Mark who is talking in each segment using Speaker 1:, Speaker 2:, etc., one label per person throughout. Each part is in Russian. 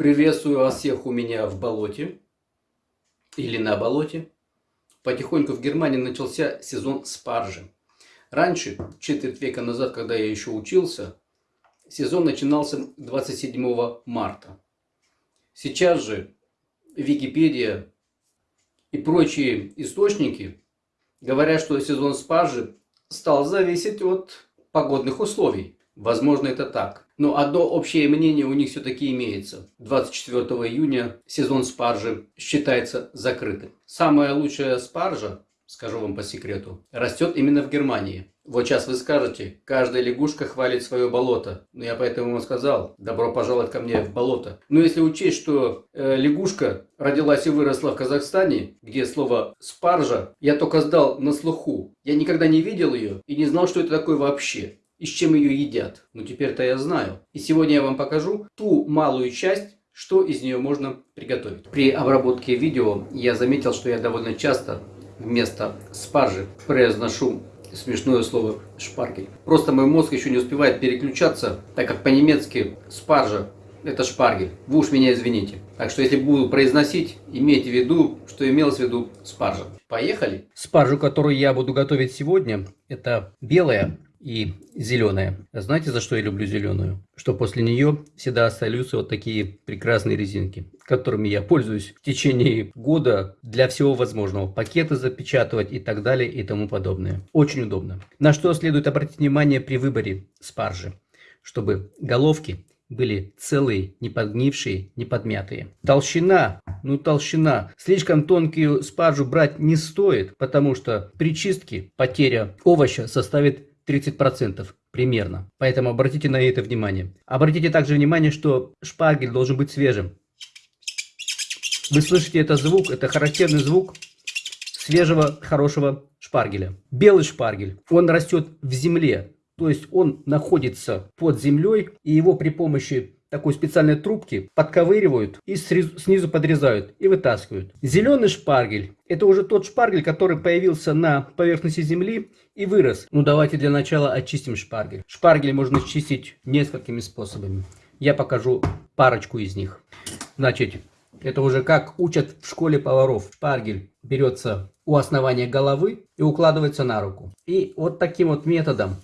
Speaker 1: Приветствую вас всех у меня в болоте или на болоте. Потихоньку в Германии начался сезон спаржи. Раньше, четверть века назад, когда я еще учился, сезон начинался 27 марта. Сейчас же Википедия и прочие источники говорят, что сезон спаржи стал зависеть от погодных условий. Возможно, это так. Но одно общее мнение у них все-таки имеется. 24 июня сезон спаржи считается закрытым. Самая лучшая спаржа, скажу вам по секрету, растет именно в Германии. Вот сейчас вы скажете, каждая лягушка хвалит свое болото. Но я поэтому вам сказал, добро пожаловать ко мне в болото. Но если учесть, что э, лягушка родилась и выросла в Казахстане, где слово спаржа я только сдал на слуху. Я никогда не видел ее и не знал, что это такое вообще и с чем ее едят. Ну теперь-то я знаю. И сегодня я вам покажу ту малую часть, что из нее можно приготовить. При обработке видео я заметил, что я довольно часто вместо спаржи произношу смешное слово шпаргель. Просто мой мозг еще не успевает переключаться, так как по-немецки спаржа это шпаргель. Вы уж меня извините. Так что если буду произносить, имейте в виду, что имелось в виду спаржа. Поехали! Спаржу, которую я буду готовить сегодня, это белая и зеленая. Знаете, за что я люблю зеленую? Что после нее всегда остаются вот такие прекрасные резинки, которыми я пользуюсь в течение года для всего возможного. Пакеты запечатывать и так далее и тому подобное. Очень удобно. На что следует обратить внимание при выборе спаржи? Чтобы головки были целые, не подгнившие, не подмятые. Толщина, ну толщина. Слишком тонкую спаржу брать не стоит, потому что при чистке потеря овоща составит 30% примерно. Поэтому обратите на это внимание. Обратите также внимание, что шпаргель должен быть свежим. Вы слышите этот звук, это характерный звук свежего, хорошего шпаргеля. Белый шпаргель, он растет в земле, то есть он находится под землей, и его при помощи такой специальной трубки подковыривают и снизу подрезают и вытаскивают. Зеленый шпаргель – это уже тот шпаргель, который появился на поверхности земли и вырос. Ну давайте для начала очистим шпаргель. Шпаргель можно чистить несколькими способами. Я покажу парочку из них. Значит, это уже как учат в школе поваров. Шпаргель берется у основания головы и укладывается на руку. И вот таким вот методом,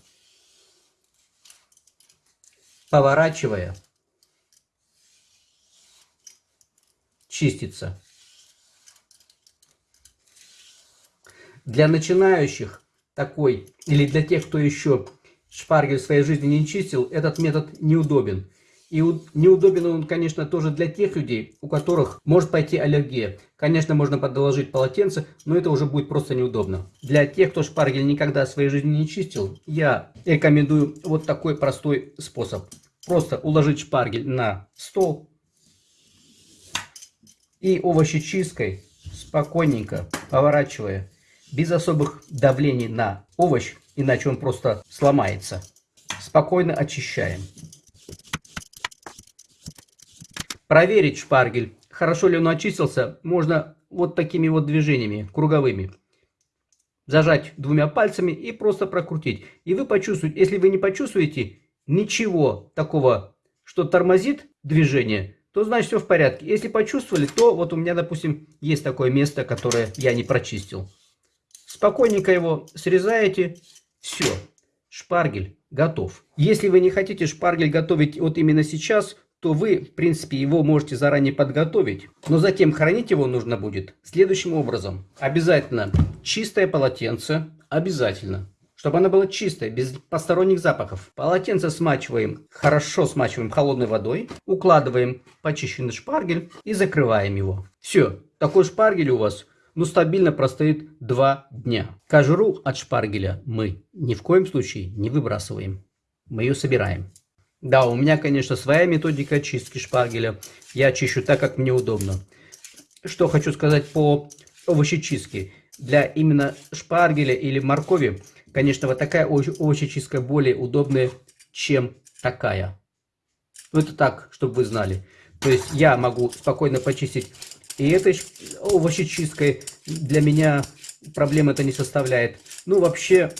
Speaker 1: поворачивая, чистится. Для начинающих такой, или для тех, кто еще шпаргель в своей жизни не чистил, этот метод неудобен. И неудобен он, конечно, тоже для тех людей, у которых может пойти аллергия. Конечно, можно подложить полотенце, но это уже будет просто неудобно. Для тех, кто шпаргель никогда в своей жизни не чистил, я рекомендую вот такой простой способ. Просто уложить шпаргель на стол, и овощечисткой спокойненько поворачивая, без особых давлений на овощ, иначе он просто сломается. Спокойно очищаем. Проверить шпаргель, хорошо ли он очистился, можно вот такими вот движениями, круговыми. Зажать двумя пальцами и просто прокрутить. И вы почувствуете, если вы не почувствуете ничего такого, что тормозит движение, то значит все в порядке. Если почувствовали, то вот у меня, допустим, есть такое место, которое я не прочистил. Спокойненько его срезаете, все, шпаргель готов. Если вы не хотите шпаргель готовить вот именно сейчас, то вы, в принципе, его можете заранее подготовить. Но затем хранить его нужно будет следующим образом. Обязательно чистое полотенце, обязательно чтобы она была чистая, без посторонних запахов. Полотенце смачиваем, хорошо смачиваем холодной водой, укладываем почищенный шпаргель и закрываем его. Все, такой шпаргель у вас ну, стабильно простоит 2 дня. Кожуру от шпаргеля мы ни в коем случае не выбрасываем. Мы ее собираем. Да, у меня, конечно, своя методика чистки шпаргеля. Я чищу так, как мне удобно. Что хочу сказать по овощечистке. Для именно шпаргеля или моркови Конечно, вот такая овощечистка более удобная, чем такая. Ну, это так, чтобы вы знали. То есть я могу спокойно почистить и этой овощечисткой. Для меня проблем это не составляет. Ну, вообще,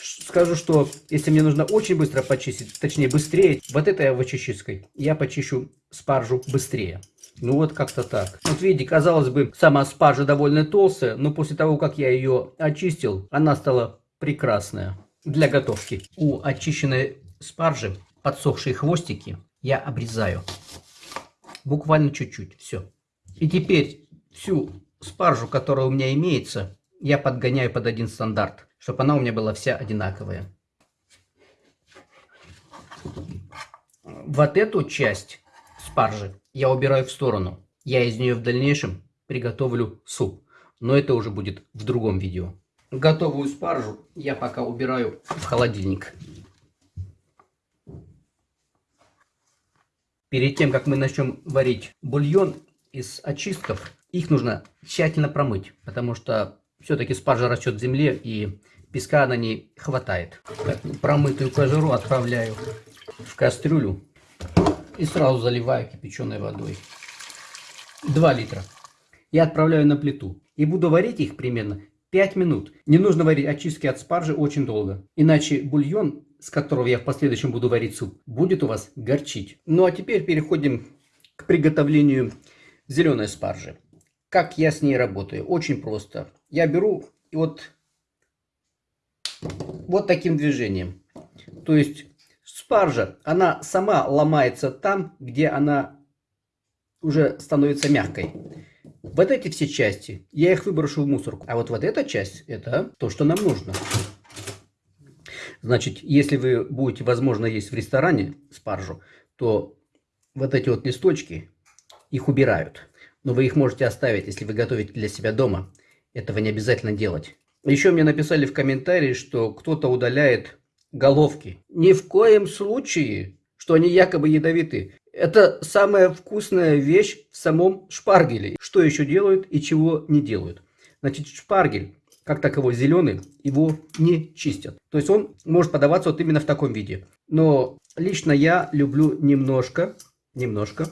Speaker 1: скажу, что если мне нужно очень быстро почистить, точнее быстрее, вот этой овощечисткой я почищу спаржу быстрее. Ну вот как-то так. Вот видите, казалось бы, сама спаржа довольно толстая, но после того, как я ее очистил, она стала прекрасная для готовки. У очищенной спаржи подсохшие хвостики я обрезаю. Буквально чуть-чуть. Все. И теперь всю спаржу, которая у меня имеется, я подгоняю под один стандарт, чтобы она у меня была вся одинаковая. Вот эту часть спаржи я убираю в сторону. Я из нее в дальнейшем приготовлю суп. Но это уже будет в другом видео. Готовую спаржу я пока убираю в холодильник. Перед тем, как мы начнем варить бульон из очистков, их нужно тщательно промыть, потому что все-таки спаржа растет в земле и песка на ней хватает. Так, промытую кожуру отправляю в кастрюлю и сразу заливаю кипяченой водой. 2 литра. Я отправляю на плиту и буду варить их примерно 5 минут. Не нужно варить очистки от спаржи очень долго, иначе бульон, с которого я в последующем буду варить суп, будет у вас горчить. Ну а теперь переходим к приготовлению зеленой спаржи. Как я с ней работаю? Очень просто. Я беру и вот, вот таким движением. То есть спаржа, она сама ломается там, где она уже становится мягкой. Вот эти все части, я их выброшу в мусорку. А вот вот эта часть, это то, что нам нужно. Значит, если вы будете, возможно, есть в ресторане спаржу, то вот эти вот листочки, их убирают. Но вы их можете оставить, если вы готовите для себя дома. Этого не обязательно делать. Еще мне написали в комментарии, что кто-то удаляет головки. Ни в коем случае, что они якобы ядовиты. Это самая вкусная вещь в самом шпаргеле. Что еще делают и чего не делают. Значит, шпаргель, как таковой зеленый, его не чистят. То есть он может подаваться вот именно в таком виде. Но лично я люблю немножко, немножко,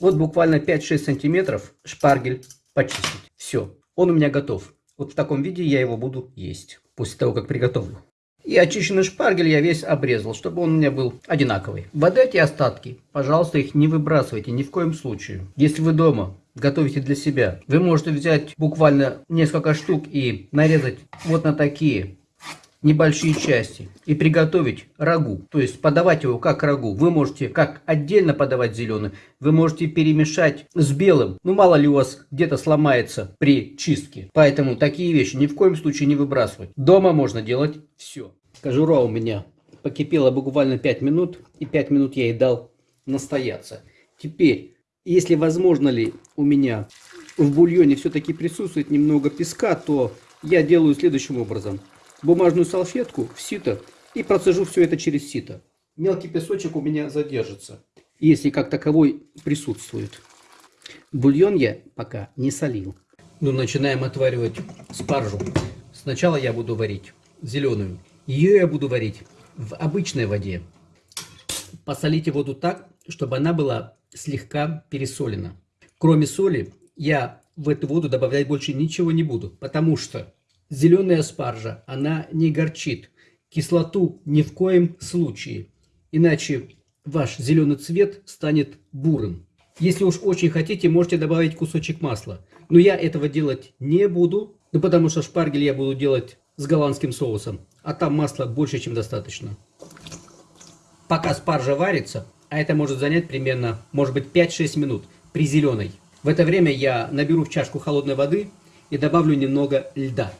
Speaker 1: вот буквально 5-6 сантиметров шпаргель почистить. Все, он у меня готов. Вот в таком виде я его буду есть после того, как приготовлю. И очищенный шпаргель я весь обрезал, чтобы он у меня был одинаковый. Вот эти остатки, пожалуйста, их не выбрасывайте ни в коем случае. Если вы дома готовите для себя, вы можете взять буквально несколько штук и нарезать вот на такие небольшие части и приготовить рагу. То есть подавать его как рагу. Вы можете как отдельно подавать зеленый, вы можете перемешать с белым. Ну мало ли у вас где-то сломается при чистке. Поэтому такие вещи ни в коем случае не выбрасывать. Дома можно делать все. Кожура у меня покипела буквально 5 минут, и 5 минут я ей дал настояться. Теперь, если возможно ли у меня в бульоне все-таки присутствует немного песка, то я делаю следующим образом. Бумажную салфетку в сито и процежу все это через сито. Мелкий песочек у меня задержится, если как таковой присутствует. Бульон я пока не солил. Ну, начинаем отваривать спаржу. Сначала я буду варить зеленую. Ее я буду варить в обычной воде. Посолите воду так, чтобы она была слегка пересолена. Кроме соли, я в эту воду добавлять больше ничего не буду, потому что зеленая спаржа, она не горчит. Кислоту ни в коем случае, иначе ваш зеленый цвет станет бурым. Если уж очень хотите, можете добавить кусочек масла. Но я этого делать не буду, ну потому что шпаргель я буду делать с голландским соусом, а там масла больше, чем достаточно. Пока спаржа варится, а это может занять примерно, может быть, 5-6 минут при зеленой. В это время я наберу в чашку холодной воды и добавлю немного льда.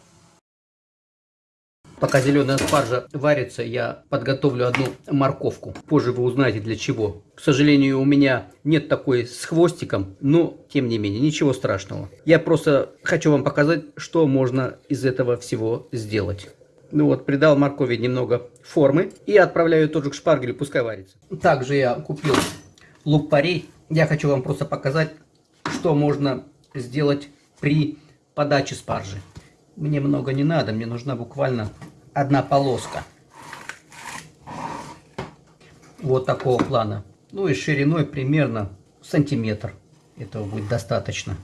Speaker 1: Пока зеленая спаржа варится, я подготовлю одну морковку. Позже вы узнаете для чего. К сожалению, у меня нет такой с хвостиком, но тем не менее, ничего страшного. Я просто хочу вам показать, что можно из этого всего сделать. Ну вот, придал моркови немного формы и отправляю тоже к шпаргелю, пускай варится. Также я купил лук-порей. Я хочу вам просто показать, что можно сделать при подаче спаржи. Мне много не надо, мне нужна буквально одна полоска. Вот такого плана. Ну и шириной примерно сантиметр. Этого будет достаточно.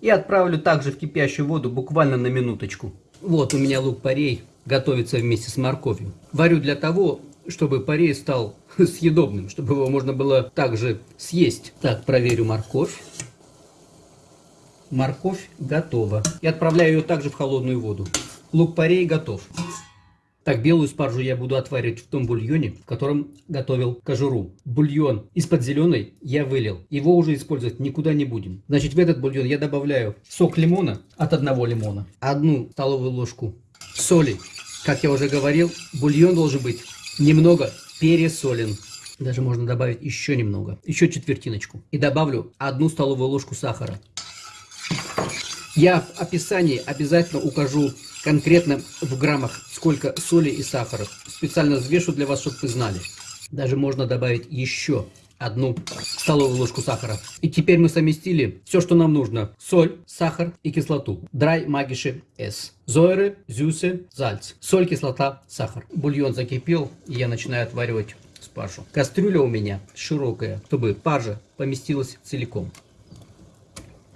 Speaker 1: И отправлю также в кипящую воду буквально на минуточку. Вот у меня лук-порей готовится вместе с морковью. Варю для того, чтобы порей стал съедобным, чтобы его можно было также съесть. Так, проверю морковь. Морковь готова. И отправляю ее также в холодную воду. Лук-порей готов. Так, белую спаржу я буду отваривать в том бульоне, в котором готовил кожуру. Бульон из-под зеленой я вылил. Его уже использовать никуда не будем. Значит, в этот бульон я добавляю сок лимона от одного лимона, одну столовую ложку соли. Как я уже говорил, бульон должен быть немного пересолен. Даже можно добавить еще немного, еще четвертиночку. И добавлю одну столовую ложку сахара. Я в описании обязательно укажу конкретно в граммах, сколько соли и сахара. Специально взвешу для вас, чтобы вы знали. Даже можно добавить еще одну столовую ложку сахара. И теперь мы совместили все, что нам нужно. Соль, сахар и кислоту. Драй магиши С. Зойры, зюсы, зальц. Соль, кислота, сахар. Бульон закипел, и я начинаю отваривать спаржу. Кастрюля у меня широкая, чтобы паржа поместилась целиком.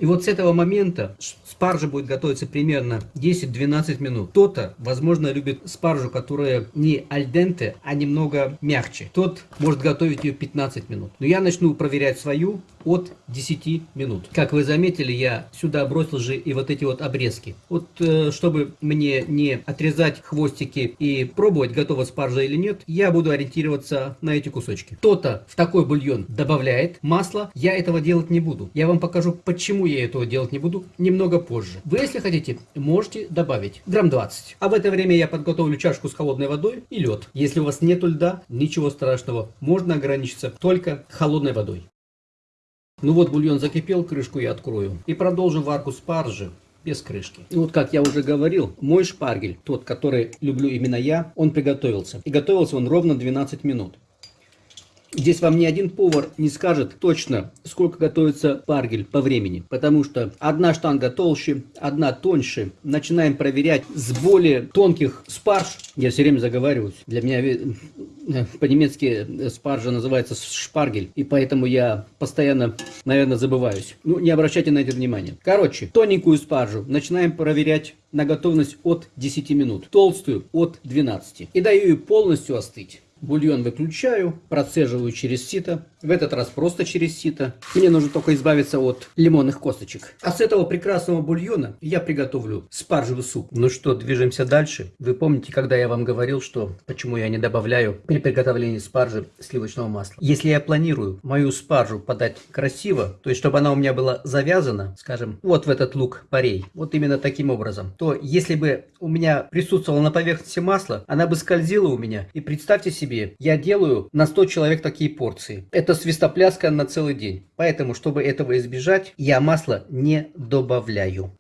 Speaker 1: И вот с этого момента спаржа будет готовиться примерно 10-12 минут. Кто-то, возможно, любит спаржу, которая не альденте, а немного мягче. Тот может готовить ее 15 минут. Но я начну проверять свою от 10 минут. Как вы заметили, я сюда бросил же и вот эти вот обрезки. Вот э, чтобы мне не отрезать хвостики и пробовать, готова спаржа или нет, я буду ориентироваться на эти кусочки. Кто-то в такой бульон добавляет масло, я этого делать не буду. Я вам покажу, почему я этого делать не буду немного позже. Вы, если хотите, можете добавить грамм 20. А в это время я подготовлю чашку с холодной водой и лед. Если у вас нет льда, ничего страшного, можно ограничиться только холодной водой. Ну вот бульон закипел, крышку я открою. И продолжим варку спаржи без крышки. И вот как я уже говорил, мой шпаргель, тот, который люблю именно я, он приготовился. И готовился он ровно 12 минут. Здесь вам ни один повар не скажет точно, сколько готовится паргель по времени. Потому что одна штанга толще, одна тоньше. Начинаем проверять с более тонких спарж. Я все время заговариваюсь. Для меня э, по-немецки спаржа называется шпаргель. И поэтому я постоянно, наверное, забываюсь. Ну, не обращайте на это внимания. Короче, тоненькую спаржу начинаем проверять на готовность от 10 минут. Толстую от 12. И даю ее полностью остыть. Бульон выключаю, процеживаю через сито. В этот раз просто через сито. Мне нужно только избавиться от лимонных косточек. А с этого прекрасного бульона я приготовлю спаржевый суп. Ну что, движемся дальше. Вы помните, когда я вам говорил, что почему я не добавляю при приготовлении спаржи сливочного масла? Если я планирую мою спаржу подать красиво, то есть чтобы она у меня была завязана, скажем, вот в этот лук парей, вот именно таким образом, то если бы у меня присутствовало на поверхности масла, она бы скользила у меня. И представьте себе, себе, я делаю на 100 человек такие порции. Это свистопляска на целый день. Поэтому, чтобы этого избежать, я масло не добавляю.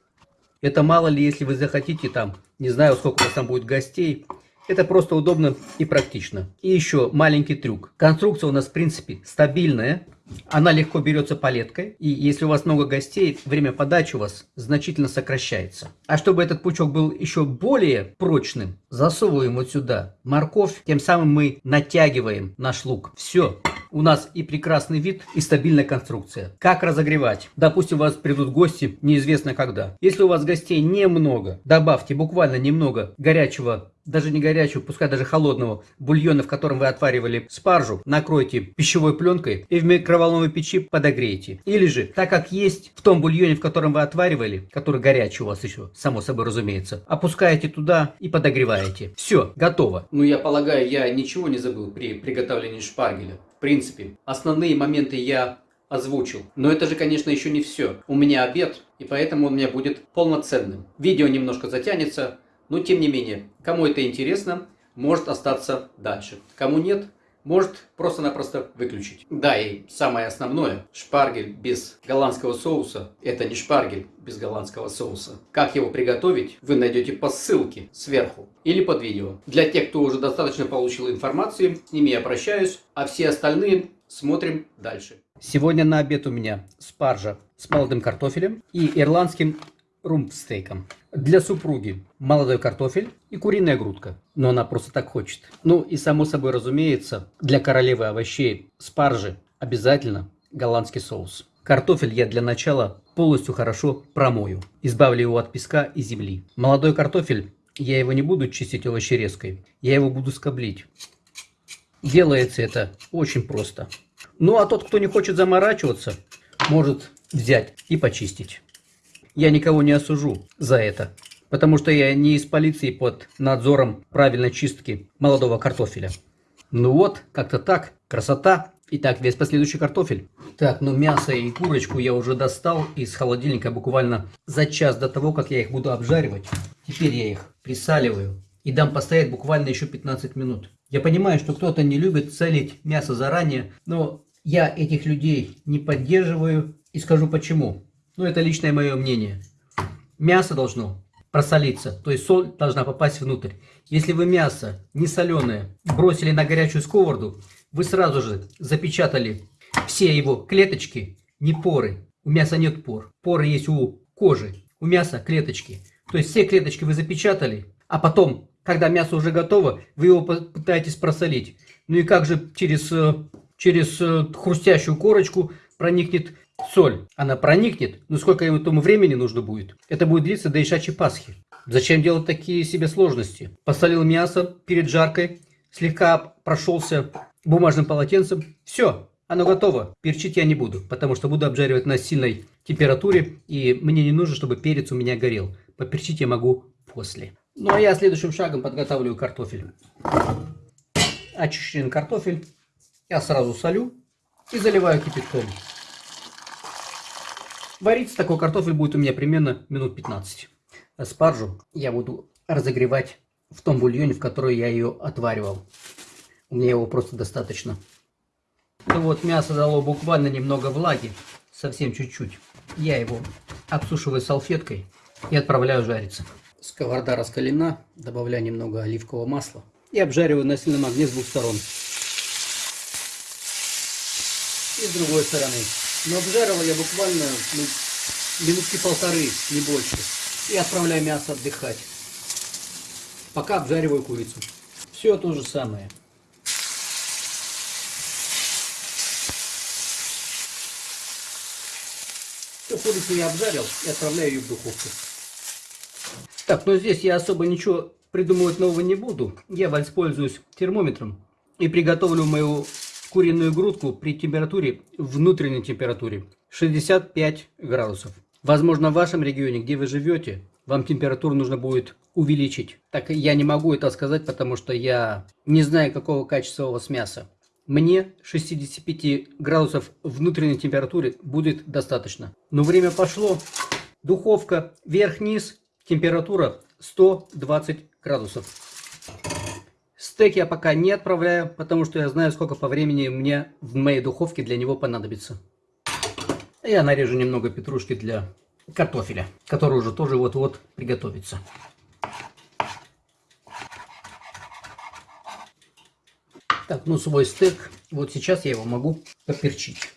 Speaker 1: Это мало ли, если вы захотите там, не знаю, сколько у вас там будет гостей, это просто удобно и практично. И еще маленький трюк. Конструкция у нас, в принципе, стабильная. Она легко берется палеткой, и если у вас много гостей, время подачи у вас значительно сокращается. А чтобы этот пучок был еще более прочным, засовываем вот сюда морковь, тем самым мы натягиваем наш лук. Все, у нас и прекрасный вид, и стабильная конструкция. Как разогревать? Допустим, у вас придут гости, неизвестно когда. Если у вас гостей немного, добавьте буквально немного горячего даже не горячего, пускай даже холодного бульона, в котором вы отваривали спаржу, накройте пищевой пленкой и в микроволновой печи подогрейте. Или же, так как есть в том бульоне, в котором вы отваривали, который горячий у вас еще, само собой разумеется, опускаете туда и подогреваете. Все, готово. Ну, я полагаю, я ничего не забыл при приготовлении шпаргеля. В принципе, основные моменты я озвучил. Но это же, конечно, еще не все. У меня обед, и поэтому он у меня будет полноценным. Видео немножко затянется, но тем не менее, кому это интересно, может остаться дальше. Кому нет, может просто-напросто выключить. Да, и самое основное, шпаргель без голландского соуса, это не шпаргель без голландского соуса. Как его приготовить, вы найдете по ссылке сверху или под видео. Для тех, кто уже достаточно получил информации, с ними я прощаюсь, а все остальные смотрим дальше. Сегодня на обед у меня спаржа с молодым картофелем и ирландским румпстейком. Для супруги молодой картофель и куриная грудка. Но она просто так хочет. Ну и само собой разумеется, для королевы овощей спаржи обязательно голландский соус. Картофель я для начала полностью хорошо промою. Избавлю его от песка и земли. Молодой картофель, я его не буду чистить овощерезкой. Я его буду скоблить. Делается это очень просто. Ну а тот, кто не хочет заморачиваться, может взять и почистить. Я никого не осужу за это, потому что я не из полиции под надзором правильной чистки молодого картофеля. Ну вот, как-то так, красота. Итак, весь последующий картофель. Так, ну мясо и курочку я уже достал из холодильника буквально за час до того, как я их буду обжаривать. Теперь я их присаливаю и дам постоять буквально еще 15 минут. Я понимаю, что кто-то не любит солить мясо заранее, но я этих людей не поддерживаю и скажу почему. Ну, это личное мое мнение. Мясо должно просолиться, то есть соль должна попасть внутрь. Если вы мясо не соленое бросили на горячую сковороду, вы сразу же запечатали все его клеточки, не поры. У мяса нет пор. Поры есть у кожи. У мяса клеточки. То есть все клеточки вы запечатали, а потом, когда мясо уже готово, вы его пытаетесь просолить. Ну и как же через, э, через э, хрустящую корочку проникнет соль? Она проникнет, но сколько этому времени нужно будет? Это будет длиться до Ишачьей Пасхи. Зачем делать такие себе сложности? Посолил мясо перед жаркой, слегка прошелся бумажным полотенцем. Все, оно готово. Перчить я не буду, потому что буду обжаривать на сильной температуре. И мне не нужно, чтобы перец у меня горел. Поперчить я могу после. Ну а я следующим шагом подготавливаю картофель. Очищенный картофель я сразу солю и заливаю кипятком. Вариться такой картофель будет у меня примерно минут 15. Спаржу я буду разогревать в том бульоне, в который я ее отваривал. У меня его просто достаточно. Ну вот, мясо дало буквально немного влаги, совсем чуть-чуть. Я его обсушиваю салфеткой и отправляю жариться. Сковорода раскалена, добавляю немного оливкового масла и обжариваю на сильном огне с двух сторон. И с другой стороны. Обжаривал я буквально ну, минутки полторы, не больше. И отправляю мясо отдыхать. Пока обжариваю курицу. Все то же самое. Все, курицу я обжарил и отправляю ее в духовку. Так, но здесь я особо ничего придумывать нового не буду. Я воспользуюсь термометром и приготовлю мою куриную грудку при температуре, внутренней температуре 65 градусов. Возможно, в вашем регионе, где вы живете, вам температуру нужно будет увеличить. Так я не могу это сказать, потому что я не знаю, какого качества у вас мясо. Мне 65 градусов внутренней температуры будет достаточно. Но время пошло. Духовка вверх-вниз, температура 120 градусов. Стейк я пока не отправляю, потому что я знаю, сколько по времени мне в моей духовке для него понадобится. Я нарежу немного петрушки для картофеля, который уже тоже вот-вот приготовится. Так, ну свой стейк, вот сейчас я его могу поперчить.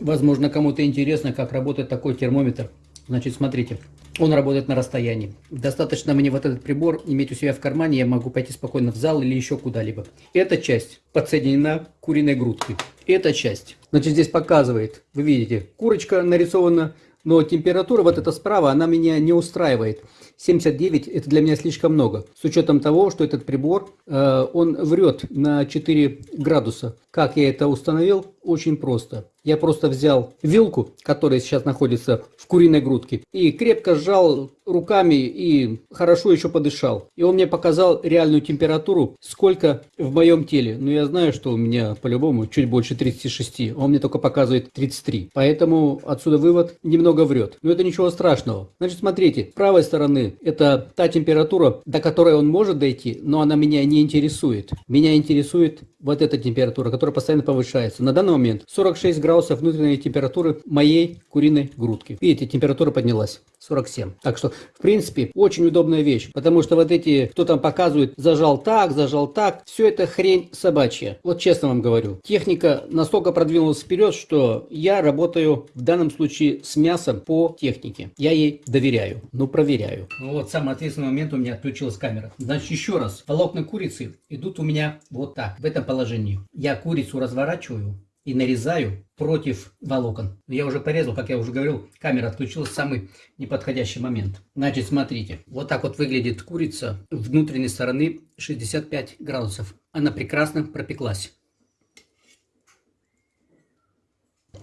Speaker 1: Возможно, кому-то интересно, как работает такой термометр. Значит, смотрите, он работает на расстоянии. Достаточно мне вот этот прибор иметь у себя в кармане, я могу пойти спокойно в зал или еще куда-либо. Эта часть подсоединена к куриной грудке. Эта часть, значит, здесь показывает, вы видите, курочка нарисована, но температура вот эта справа, она меня не устраивает. 79 это для меня слишком много. С учетом того, что этот прибор, э, он врет на 4 градуса. Как я это установил? Очень просто. Я просто взял вилку, которая сейчас находится в куриной грудке, и крепко сжал руками и хорошо еще подышал. И он мне показал реальную температуру, сколько в моем теле. Но я знаю, что у меня по-любому чуть больше 36, а он мне только показывает 33. Поэтому отсюда вывод немного врет. Но это ничего страшного. Значит, смотрите, с правой стороны это та температура, до которой он может дойти, но она меня не интересует. Меня интересует вот эта температура, которая постоянно повышается. На данный момент 46 градусов внутренней температуры моей куриной грудки. Видите, температура поднялась. 47. Так что, в принципе, очень удобная вещь. Потому что вот эти, кто там показывает, зажал так, зажал так, все это хрень собачья. Вот честно вам говорю. Техника настолько продвинулась вперед, что я работаю в данном случае с мясом по технике. Я ей доверяю, но проверяю. Ну вот, самый ответственный момент у меня отключилась камера. Значит, еще раз. Волокна курицы идут у меня вот так, в этом положении. Я курицу разворачиваю и нарезаю против волокон. Я уже порезал, как я уже говорил, камера отключилась в самый неподходящий момент. Значит, смотрите, вот так вот выглядит курица внутренней стороны 65 градусов. Она прекрасно пропеклась.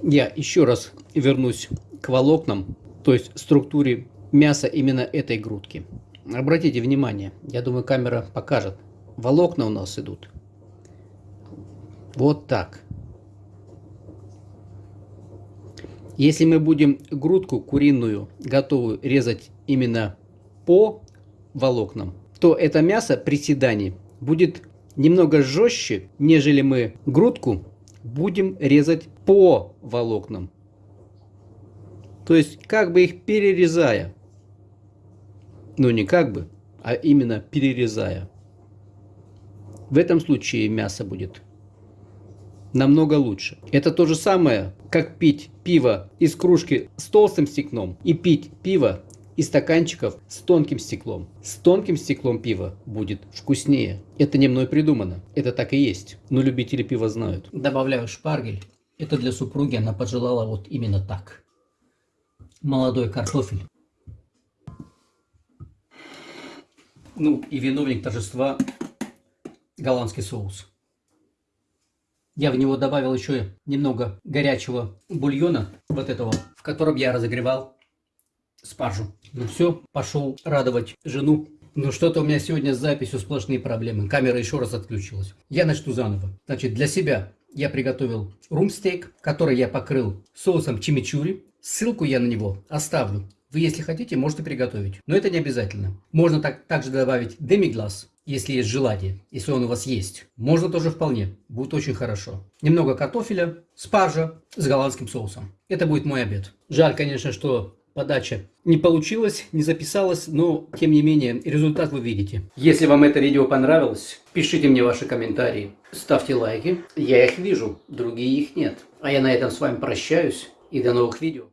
Speaker 1: Я еще раз вернусь к волокнам, то есть структуре мяса именно этой грудки. Обратите внимание, я думаю камера покажет. Волокна у нас идут вот так. Если мы будем грудку куриную готовую резать именно по волокнам, то это мясо при седании будет немного жестче, нежели мы грудку будем резать по волокнам. То есть как бы их перерезая. Ну не как бы, а именно перерезая. В этом случае мясо будет намного лучше. Это то же самое, как пить пиво из кружки с толстым стеклом и пить пиво из стаканчиков с тонким стеклом. С тонким стеклом пива будет вкуснее. Это не мной придумано. Это так и есть. Но любители пива знают. Добавляю шпаргель. Это для супруги она пожелала вот именно так. Молодой картофель. Ну и виновник торжества голландский соус. Я в него добавил еще немного горячего бульона, вот этого, в котором я разогревал спаржу. Ну все, пошел радовать жену. Ну что-то у меня сегодня с записью сплошные проблемы. Камера еще раз отключилась. Я начну заново. Значит, для себя я приготовил румстейк, который я покрыл соусом чимичури. Ссылку я на него оставлю. Вы, если хотите, можете приготовить. Но это не обязательно. Можно так, также добавить демиглаз если есть желание, если он у вас есть. Можно тоже вполне, будет очень хорошо. Немного картофеля, спаржа с голландским соусом. Это будет мой обед. Жаль, конечно, что подача не получилась, не записалась, но тем не менее результат вы видите. Если вам это видео понравилось, пишите мне ваши комментарии, ставьте лайки. Я их вижу, другие их нет. А я на этом с вами прощаюсь и до новых видео.